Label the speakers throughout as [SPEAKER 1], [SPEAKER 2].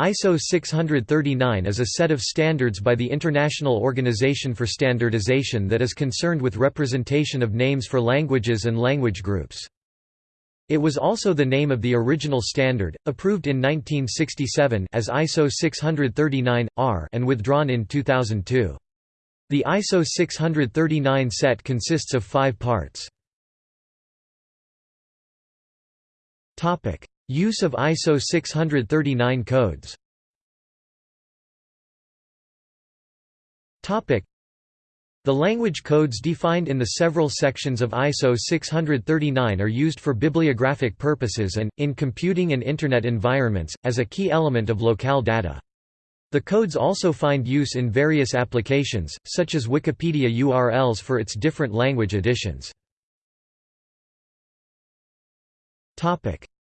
[SPEAKER 1] ISO 639 is a set of standards by the International Organization for Standardization that is concerned with representation of names for languages and language groups. It was also the name of the original standard, approved in 1967 as ISO 639-R and withdrawn in 2002. The ISO 639 set consists of five parts. Use of ISO 639 codes the language codes defined in the several sections of ISO 639 are used for bibliographic purposes and, in computing and Internet environments, as a key element of locale data. The codes also find use in various applications, such as Wikipedia URLs for its different language editions.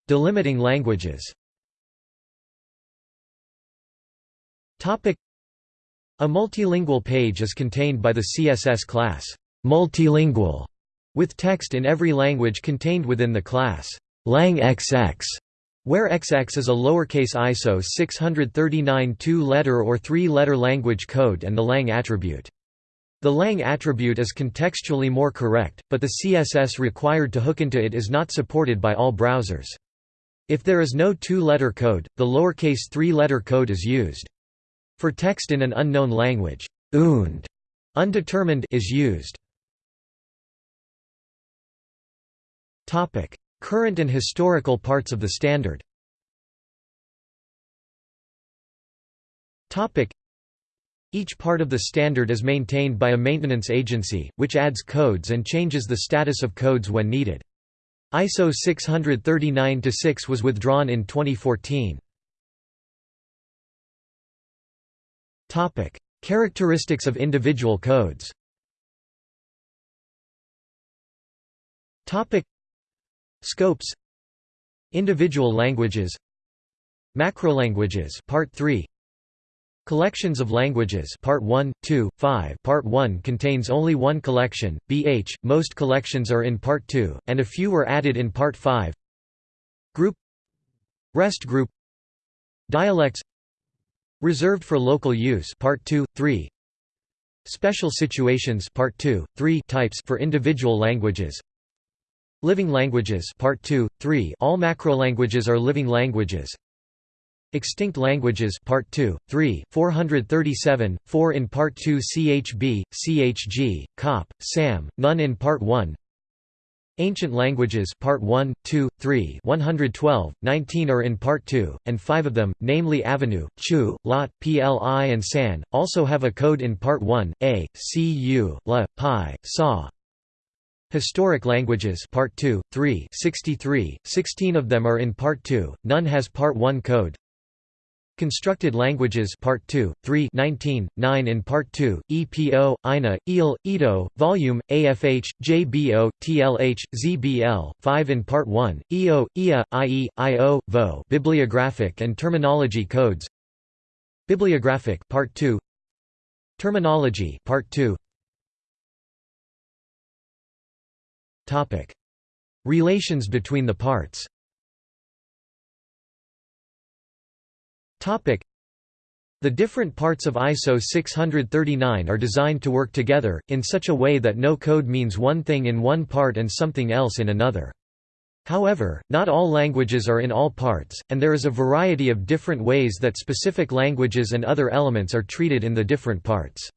[SPEAKER 1] Delimiting languages A multilingual page is contained by the CSS class multilingual, with text in every language contained within the class langxx, where XX is a lowercase ISO 639 two-letter or three-letter language code and the lang attribute. The lang attribute is contextually more correct, but the CSS required to hook into it is not supported by all browsers. If there is no two-letter code, the lowercase three-letter code is used. For text in an unknown language, und undetermined is used. Topic: Current and historical parts of the standard. Topic: Each part of the standard is maintained by a maintenance agency, which adds codes and changes the status of codes when needed. ISO 639-6 was withdrawn in 2014. Topic: Characteristics of individual codes. Topic: Scopes. Individual languages. Macrolanguages Part 3 Collections of languages Part 1, 2, 5 Part 1 contains only one collection, BH, most collections are in Part 2, and a few were added in Part 5 Group Rest group Dialects Reserved for local use Part 2, 3 Special situations Part 2, 3 types for individual languages. Living languages Part 2, 3 All macrolanguages are living languages Extinct Languages Part 2, 3, 437, 4 in Part 2 CHB, CHG, COP, SAM, none in Part 1 Ancient Languages Part 1, 2, 3 112, 19 are in Part 2, and 5 of them, namely Avenue, Chu, Lot, Pli and San, also have a code in Part 1, A, Cu, La, Pi, Sa. Historic Languages Part 2, 3 63, 16 of them are in Part 2, none has Part 1 code Constructed Languages Part 2, 3 19, 9 in Part 2, EPO, INA, EAL, EDO, Volume, AFH, JBO, TLH, ZBL, 5 in Part 1, EO, IA, IE, IO, VO Bibliographic and Terminology Codes. Bibliographic Part 2 Terminology Part 2 Topic. Relations between the parts The different parts of ISO 639 are designed to work together, in such a way that no code means one thing in one part and something else in another. However, not all languages are in all parts, and there is a variety of different ways that specific languages and other elements are treated in the different parts.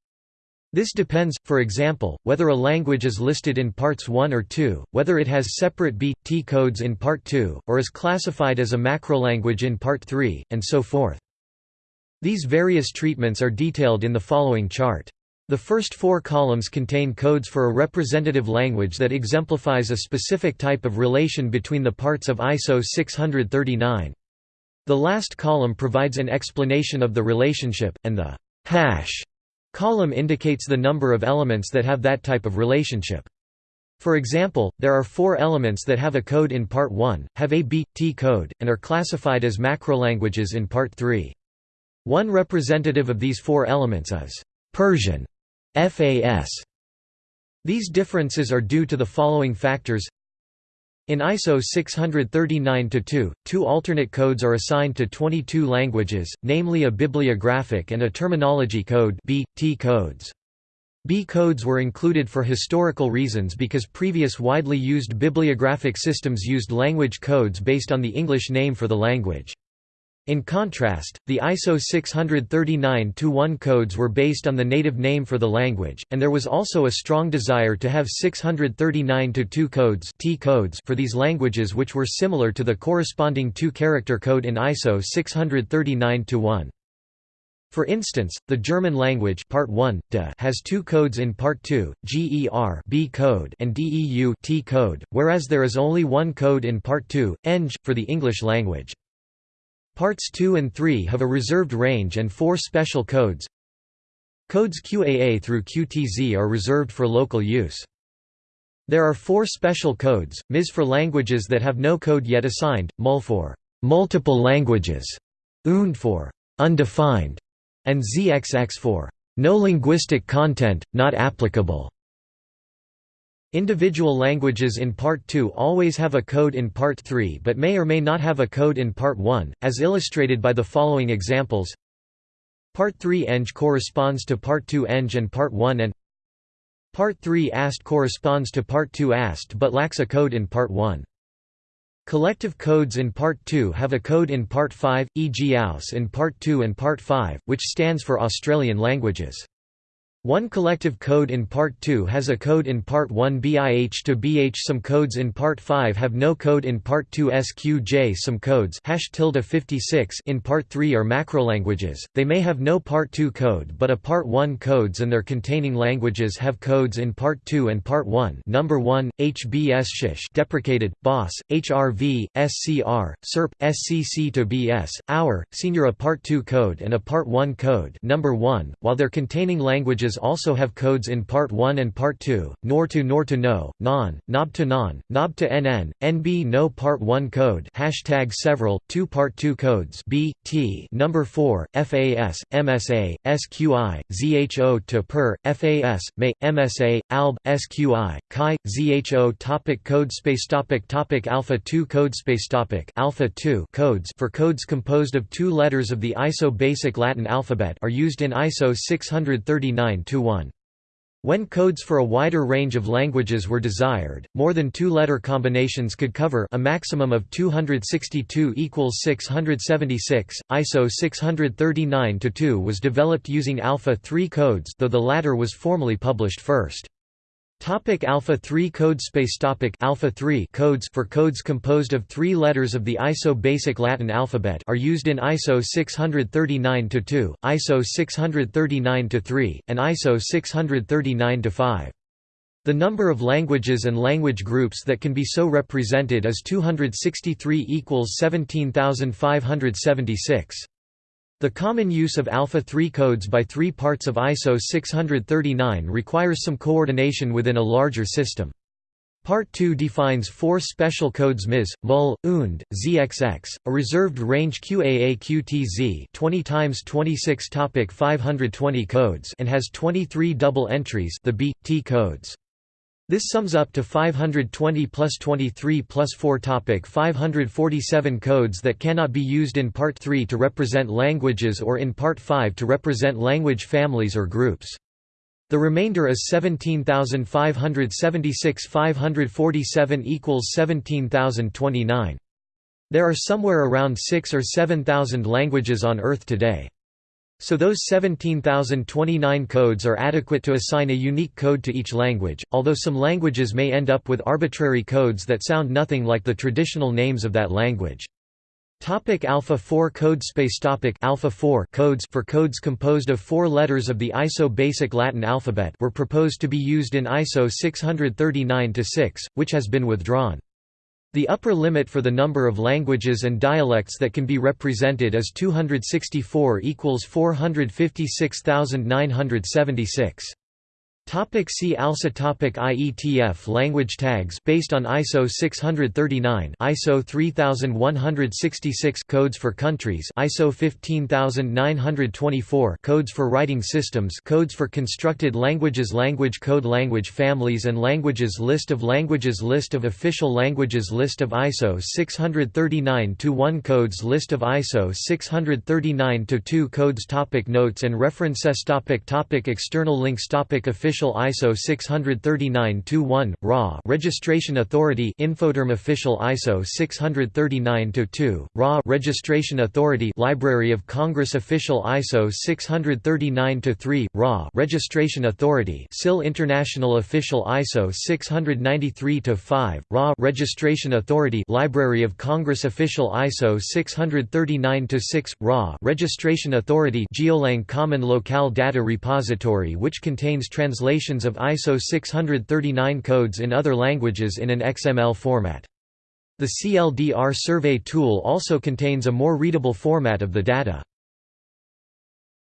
[SPEAKER 1] This depends, for example, whether a language is listed in parts 1 or 2, whether it has separate B, T codes in part 2, or is classified as a macrolanguage in part 3, and so forth. These various treatments are detailed in the following chart. The first four columns contain codes for a representative language that exemplifies a specific type of relation between the parts of ISO 639. The last column provides an explanation of the relationship, and the hash Column indicates the number of elements that have that type of relationship. For example, there are four elements that have a code in Part 1, have a B, T code, and are classified as macrolanguages in Part 3. One representative of these four elements is Persian FAS. These differences are due to the following factors In ISO 639-2, two alternate codes are assigned to 22 languages, namely a bibliographic and a terminology code B, T codes. B codes were included for historical reasons because previous widely used bibliographic systems used language codes based on the English name for the language. In contrast, the ISO 639-1 codes were based on the native name for the language, and there was also a strong desire to have 639-2 codes, T codes for these languages which were similar to the corresponding two-character code in ISO 639-1. For instance, the German language Part 1, de has two codes in Part 2, GER B code and DEU T code, whereas there is only one code in Part 2, ENG, for the English language. Parts 2 and 3 have a reserved range and four special codes. Codes QAA through QTZ are reserved for local use. There are four special codes, MIS for languages that have no code yet assigned, MUL for multiple languages, UND for undefined, and ZXX for no linguistic content, not applicable. Individual languages in Part 2 always have a code in Part 3 but may or may not have a code in Part 1, as illustrated by the following examples. Part 3 eng corresponds to Part 2 eng and Part 1 and Part 3 ast corresponds to Part 2 ast but lacks a code in Part 1. Collective codes in Part 2 have a code in Part 5, e.g. AUS in Part 2 and Part 5, which stands for Australian languages. One collective code in Part 2 has a code in Part 1 BIH to BH Some codes in Part 5 have no code in Part 2 SQJ Some codes hash 56 in Part 3 are macrolanguages, they may have no Part 2 code but a Part 1 codes and their containing languages have codes in Part 2 and Part 1 Number 1, HBS Shish deprecated, BOSS, HRV, SCR, SERP, SCC to BS, Hour, Senior a Part 2 code and a Part 1 code. Number 1, while their containing languages also have codes in Part 1 and Part 2, nor to nor to no, non, nob to non, nob to nn, nb no Part 1 code hashtag several, 2 Part 2 codes b, t number 4, fas, msa, sqi, zho to per, fas, may, msa, alb, sqi, chi, zho topic code space topic topic Alpha 2 code space topic Alpha 2 codes for codes composed of two letters of the ISO basic Latin alphabet are used in ISO 639 1. When codes for a wider range of languages were desired, more than two-letter combinations could cover a maximum of 262 equals 676. ISO 639-2 was developed using Alpha 3 codes, though the latter was formally published first. Topic Alpha 3 code space topic Alpha 3 codes for codes composed of three letters of the ISO basic Latin alphabet are used in ISO 639-2, ISO 639-3, and ISO 639-5. The number of languages and language groups that can be so represented is 263 equals 17576. The common use of alpha-3 codes by three parts of ISO 639 requires some coordination within a larger system. Part 2 defines four special codes MIS, MUL, UND, ZXX, a reserved range QAA QTZ 20 times 26 topic 520 codes and has 23 double entries the B, T codes. This sums up to 520 plus 23 plus 4 topic 547 codes that cannot be used in Part 3 to represent languages or in Part 5 to represent language families or groups. The remainder is 17,576 547 equals 17,029. There are somewhere around 6 or 7,000 languages on Earth today. So those 17,029 codes are adequate to assign a unique code to each language, although some languages may end up with arbitrary codes that sound nothing like the traditional names of that language. Topic Alpha 4 code space topic Alpha 4 codes for codes composed of four letters of the ISO basic Latin alphabet were proposed to be used in ISO 639-6, which has been withdrawn. The upper limit for the number of languages and dialects that can be represented is 264 equals 456,976. Topic see also topic IETF language tags based on ISO 639 ISO 3166 codes for countries ISO 15924 codes for writing systems codes for constructed languages language code language families and languages list of languages list of official languages list of ISO 639 to 1 codes list of ISO 639 to 2 codes topic notes and references topic topic external links topic official Official ISO 639-1, RA Registration Authority Infoterm Official ISO 639-2, RA Registration Authority Library of Congress Official ISO 639-3, RA Registration Authority SIL International Official ISO 693-5, RA Registration Authority Library of Congress Official ISO 639-6, RA Registration Authority Geolang Common Locale Data Repository which contains translations translations of ISO 639 codes in other languages in an XML format. The CLDR survey tool also contains a more readable format of the data.